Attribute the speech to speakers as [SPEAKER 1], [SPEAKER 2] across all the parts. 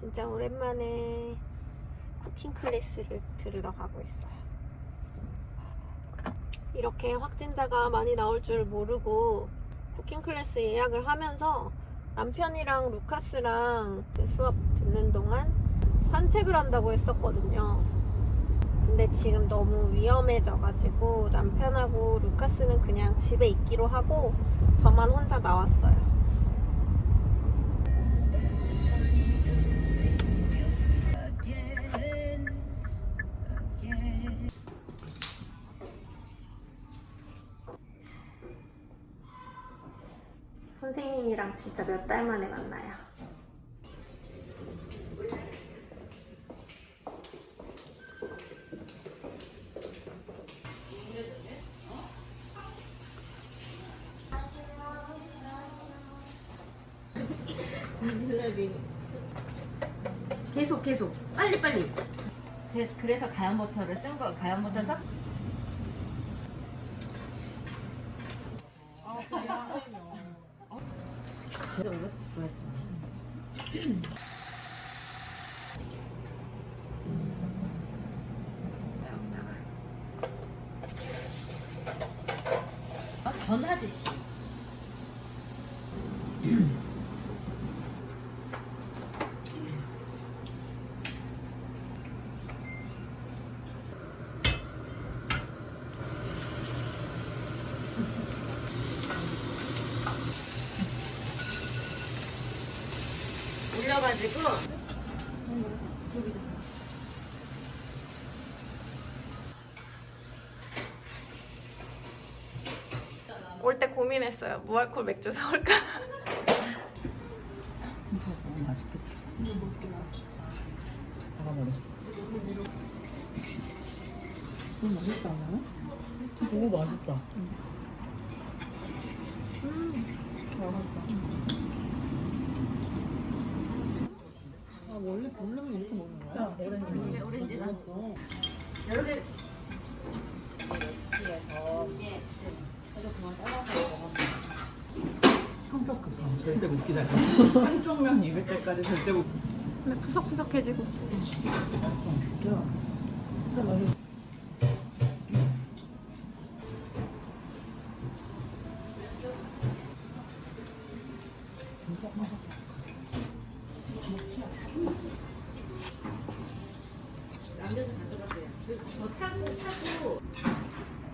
[SPEAKER 1] 진짜 오랜만에 cooking class를 들으러 가고 있어요. 이렇게 확진자가 많이 나올 줄 모르고 cooking class 예약을 하면서 남편이랑 루카스랑 수업 듣는 동안 산책을 한다고 했었거든요. 근데 지금 너무 위험해져가지고 남편하고 루카스는 그냥 집에 있기로 하고 저만 혼자 나왔어요. 선생님이랑 진짜 몇 달 만에 만나요.
[SPEAKER 2] 계속 계속 빨리 빨리 그래- 그래서 가염 버터를 쓴 거 가염 버터 썼 제가 이거 좋아했지 어, 전하듯이 올려가지고
[SPEAKER 1] 올 때 고민했어요. 무알콜 맥주 사올까?
[SPEAKER 3] 무서워 맛있겠다 너무 맛있게 나왔어 먹어버렸어 너무 맛있지 않아요? 진짜 너무 맛있다 음 맛있어 아 원래 볼륨은 이렇게 먹는 거야? 오렌지
[SPEAKER 2] 오렌지다.
[SPEAKER 3] 먹었어
[SPEAKER 2] 여러 개
[SPEAKER 3] 그래서 그만 먹었는데 급함 절대 못 기다려. 한쪽 면 입을 때까지 절대 못.
[SPEAKER 1] 근데 푸석푸석해지고.
[SPEAKER 3] 진짜 맛있어 진짜 맛있다
[SPEAKER 2] 남겨서 가져가세요 더 차고 차고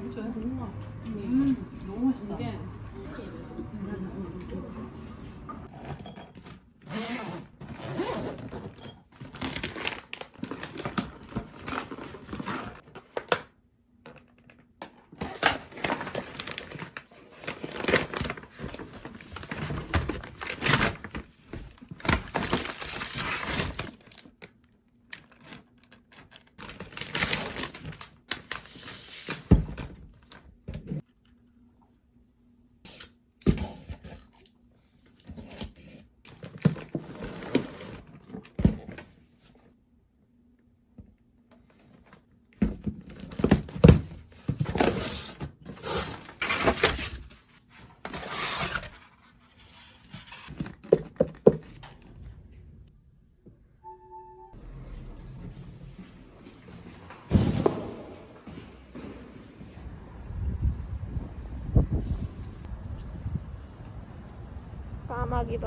[SPEAKER 3] 진짜 너무 음, 너무 맛있다 이게
[SPEAKER 1] 까마귀도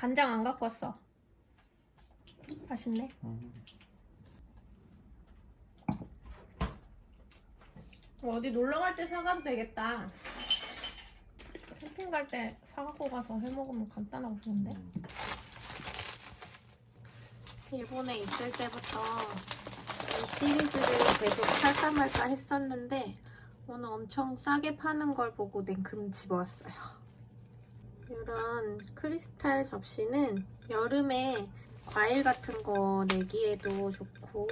[SPEAKER 1] 간장 안 갖고 왔어. 맛있네. 어디 놀러 갈 때 사가도 되겠다. 캠핑 갈 때 사갖고 가서 해 먹으면 간단하고 좋은데. 일본에 있을 때부터 이 시리즈를 계속 살까 말까 했었는데 오늘 엄청 싸게 파는 걸 보고 냉큼 집어왔어요. 이런 크리스탈 접시는 여름에 과일 같은 거 내기에도 좋고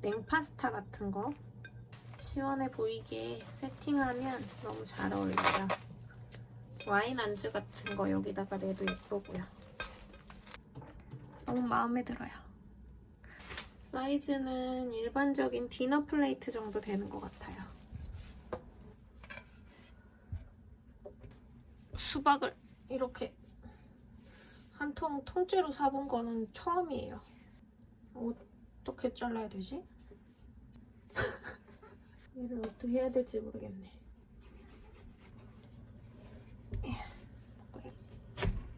[SPEAKER 1] 냉파스타 같은 거 시원해 보이게 세팅하면 너무 잘 어울려요. 와인 안주 같은 거 여기다가 내도 예쁘고요. 너무 마음에 들어요. 사이즈는 일반적인 디너 플레이트 정도 되는 것 같아요. 수박을 이렇게 한 통 통째로 사본 거는 처음이에요. 어떻게 잘라야 되지? 얘를 어떻게 해야 될지 모르겠네.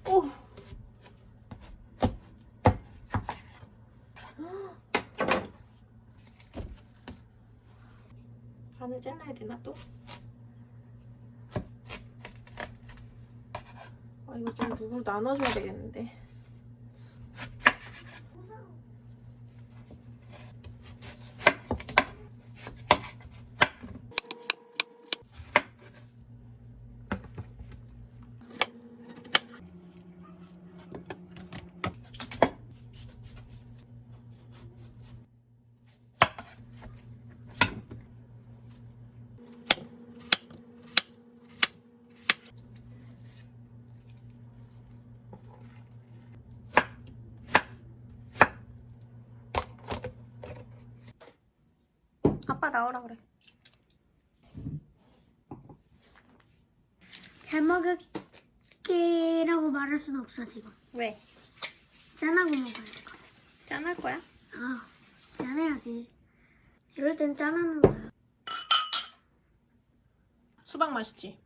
[SPEAKER 1] 오! 반을 잘라야 되나 또? 아 이거 좀 누구 나눠줘야 되겠는데. 아빠 나오라 그래.
[SPEAKER 4] 잘 먹을게라고 말할 수는 없어 지금.
[SPEAKER 1] 왜?
[SPEAKER 4] 짠하고 먹어야 돼.
[SPEAKER 1] 짠할 거야?
[SPEAKER 4] 아, 짠해야지. 이럴 땐 짠하는 거야.
[SPEAKER 1] 수박 맛있지?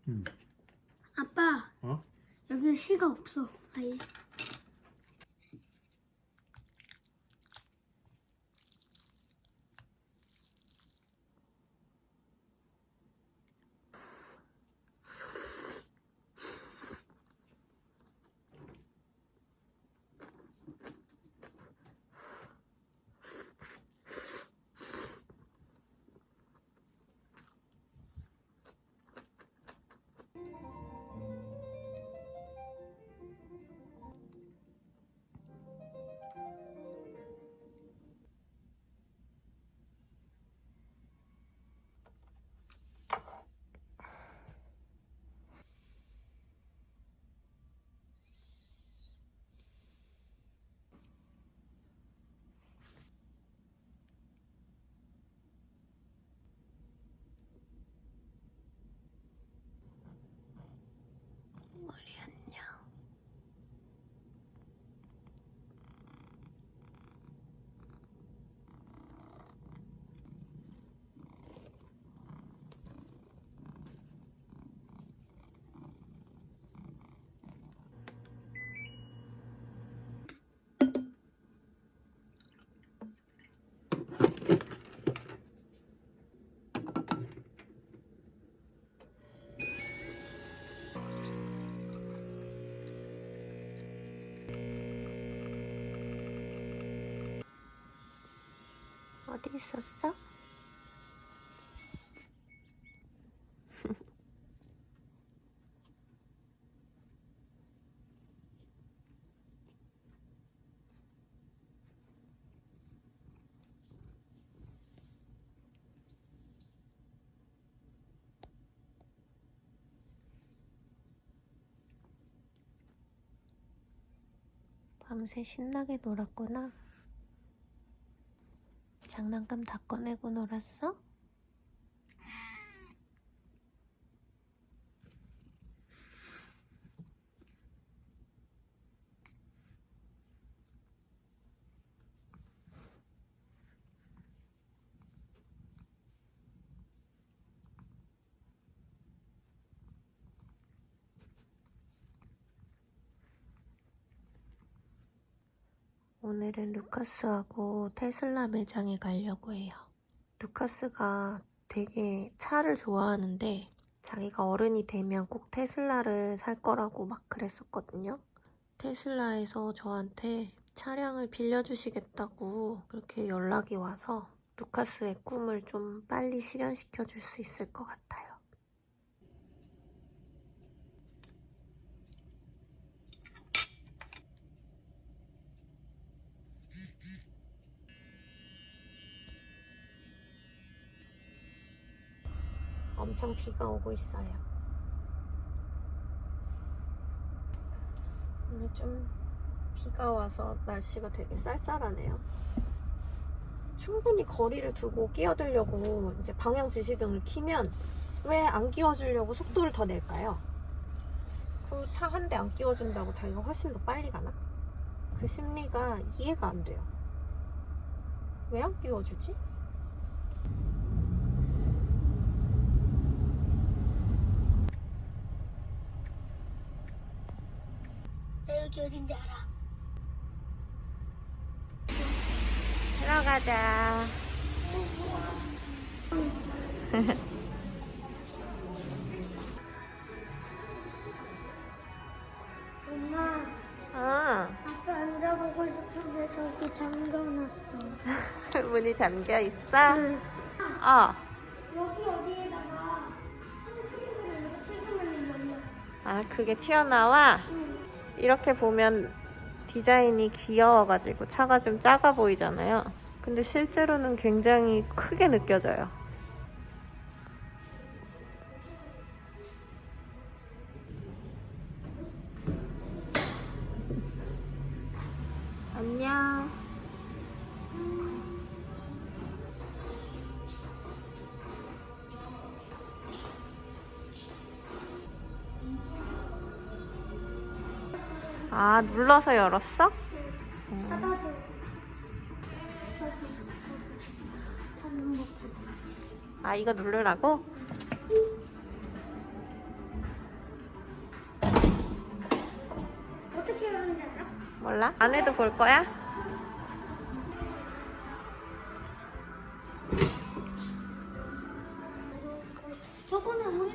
[SPEAKER 4] 아빠,
[SPEAKER 5] 어?
[SPEAKER 4] 여기 쉬가 없어. 아예.
[SPEAKER 1] 어디 있었어? 밤새 신나게 놀았구나. 장난감 다 꺼내고 놀았어? 오늘은 루카스하고 테슬라 매장에 가려고 해요. 루카스가 되게 차를 좋아하는데 자기가 어른이 되면 꼭 테슬라를 살 거라고 막 그랬었거든요. 테슬라에서 저한테 차량을 빌려주시겠다고 그렇게 연락이 와서 루카스의 꿈을 좀 빨리 실현시켜 줄 수 있을 것 같아요. 엄청 비가 오고 있어요. 오늘 좀 비가 와서 날씨가 되게 쌀쌀하네요. 충분히 거리를 두고 끼어들려고 이제 방향 지시등을 키면 왜 안 끼워주려고 속도를 더 낼까요? 그 차 한 대 안 끼워준다고 자기가 훨씬 더 빨리 가나? 그 심리가 이해가 안 돼요. 왜 안 끼워주지?
[SPEAKER 4] 여기 어딘지 알아.
[SPEAKER 1] 들어가자.
[SPEAKER 4] 엄마,
[SPEAKER 1] 어,
[SPEAKER 4] 아빠 앉아보고 싶은데 저기 잠겨놨어.
[SPEAKER 1] 문이 잠겨 있어?
[SPEAKER 4] 응.
[SPEAKER 1] 어.
[SPEAKER 4] 여기 어디에다가.
[SPEAKER 1] 아, 그게 튀어나와?
[SPEAKER 4] 응.
[SPEAKER 1] 이렇게 보면 디자인이 귀여워가지고 차가 좀 작아 보이잖아요. 근데 실제로는 굉장히 크게 느껴져요. 안녕. 아, 눌러서 열었어?
[SPEAKER 4] 닫아줘. 닫아.
[SPEAKER 1] 아, 이거 누르라고?
[SPEAKER 4] 어떻게 열는지 알아?
[SPEAKER 1] 몰라? 안에도 볼 거야?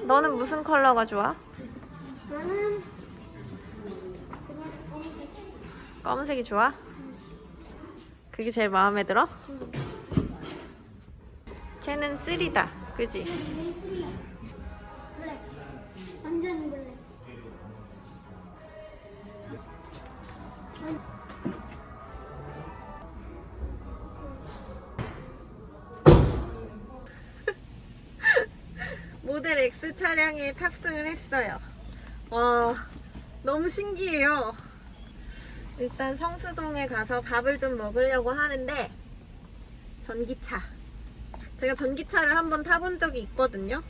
[SPEAKER 1] 너는 무슨 컬러가 좋아?
[SPEAKER 4] 나는
[SPEAKER 1] 검은색이 좋아? 그게 제일 마음에 들어? 쟤는 쓰리다. 그지?
[SPEAKER 4] 블랙.
[SPEAKER 1] 모델 X 차량에 탑승을 했어요. 와, 너무 신기해요. 일단 성수동에 가서 밥을 좀 먹으려고 하는데, 전기차. 제가 전기차를 한번 타본 적이 있거든요.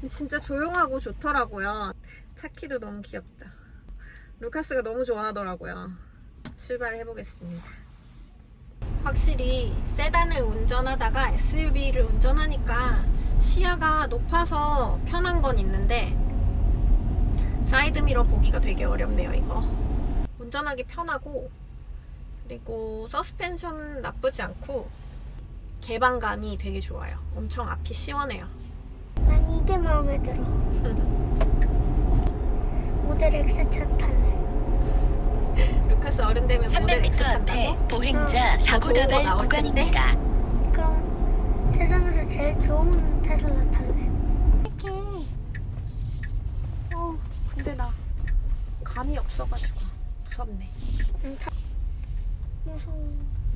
[SPEAKER 1] 근데 진짜 조용하고 좋더라고요. 차키도 너무 귀엽죠. 루카스가 너무 좋아하더라고요. 출발해 보겠습니다. 확실히 세단을 운전하다가 SUV를 운전하니까 시야가 높아서 편한 건 있는데 사이드미러 보기가 되게 어렵네요 이거 운전하기 편하고 그리고 서스펜션 나쁘지 않고 개방감이 되게 좋아요 엄청 앞이 시원해요
[SPEAKER 4] 난 이게 마음에 들어. 모델 X차 탈래.
[SPEAKER 1] 루카스 어른 되면 모델
[SPEAKER 5] 300m
[SPEAKER 1] X
[SPEAKER 5] 앞에
[SPEAKER 1] 탄다고?
[SPEAKER 5] 보행자 사고
[SPEAKER 1] 좋은 거
[SPEAKER 5] 다발? 구간입니다.
[SPEAKER 4] 그럼 세상에서 제일 좋은 테슬라 탈래.
[SPEAKER 1] 이렇게 어 근데 나 감이 없어가지고 무섭네.
[SPEAKER 4] 응. 무서워.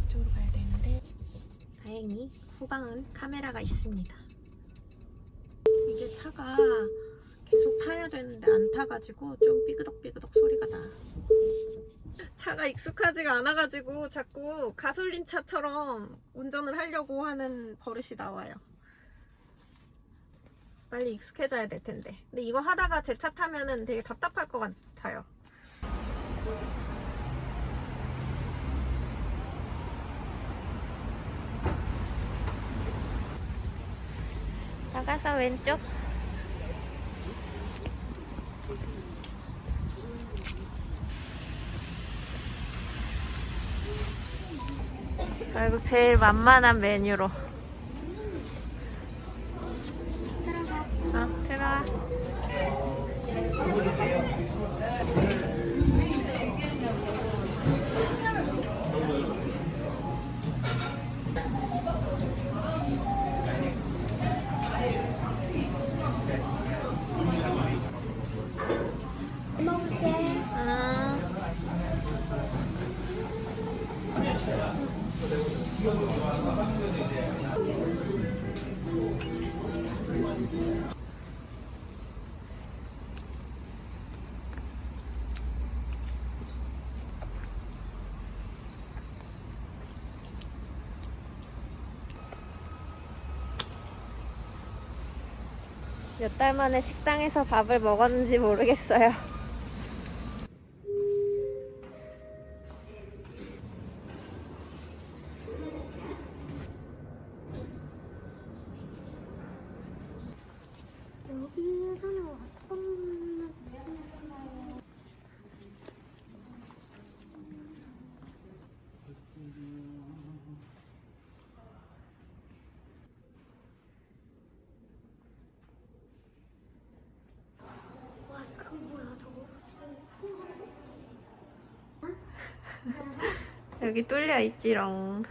[SPEAKER 1] 이쪽으로 가야 되는데. 다행히 후방은 카메라가 있습니다. 이게 차가 계속 타야 되는데 안 타가지고 좀 삐그덕삐그덕 소리가 나. 차가 익숙하지가 않아가지고 자꾸 가솔린 차처럼 운전을 하려고 하는 버릇이 나와요. 빨리 익숙해져야 될 텐데. 근데 이거 하다가 제 차 타면은 되게 답답할 것 같아요 나가서 왼쪽
[SPEAKER 4] 그리고 제일 만만한 메뉴로. 몇달 만에 식당에서 밥을 먹었는지 모르겠어요.
[SPEAKER 1] 여기
[SPEAKER 4] 뚫려 있지롱.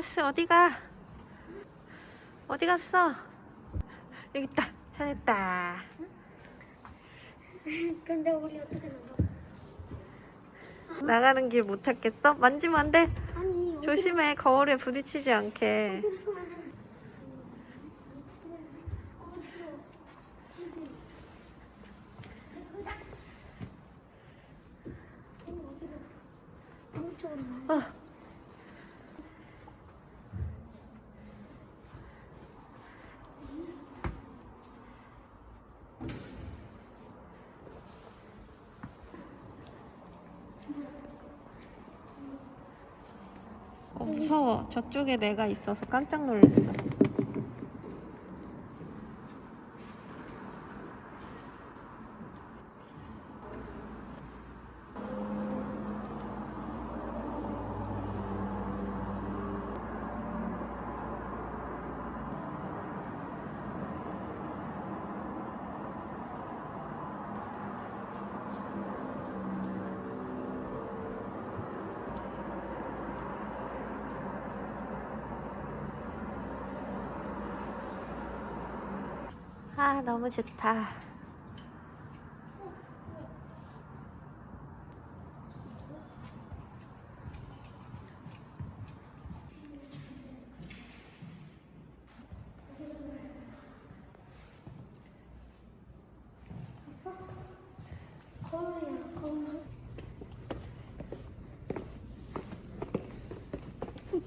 [SPEAKER 4] 카스 어디가? 어디 갔어? 여기 있다. 찾았다.
[SPEAKER 1] 근데 우리 어떻게 나가?
[SPEAKER 4] 나가는 길 못 찾겠어? 만지면 안 돼.
[SPEAKER 1] 아니
[SPEAKER 4] 조심해. 거울에 부딪히지 않게.
[SPEAKER 1] 어,
[SPEAKER 4] 무서워. 저쪽에 내가 있어서 깜짝 놀랐어. 아, 너무 좋다.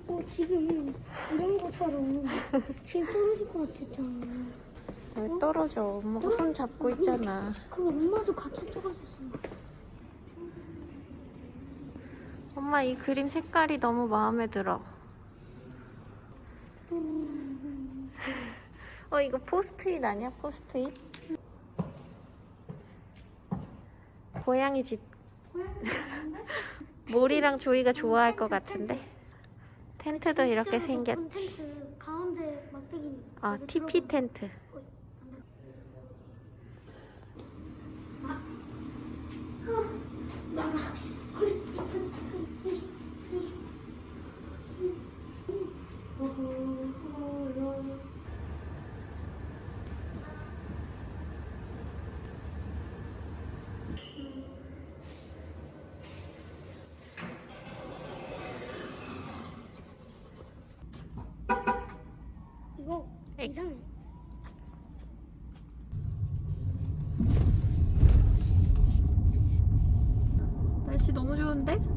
[SPEAKER 1] 어 지금 이런 것처럼 지금 떨어질 것 같았잖아.
[SPEAKER 4] 왜 떨어져? 엄마가 손 잡고 있잖아.
[SPEAKER 1] 그럼 엄마도 같이 떨어졌어.
[SPEAKER 4] 엄마 이 그림 색깔이 너무 마음에 들어. 어 이거 포스트잇 아니야? 포스트잇? 고양이 집. 모리랑 조이가 좋아할 것 같은데. 텐트도 이렇게
[SPEAKER 1] 진짜
[SPEAKER 4] 생겼.
[SPEAKER 1] 높은 텐트 가운데 막대기.
[SPEAKER 4] 아 TP 텐트.
[SPEAKER 1] 이거
[SPEAKER 4] 에이.
[SPEAKER 1] 이상해.
[SPEAKER 4] 날씨 너무 좋은데?